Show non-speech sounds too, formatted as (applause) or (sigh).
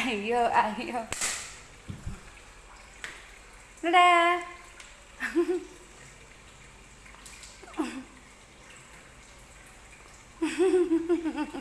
I hear, I hear. Nó ra. (laughs)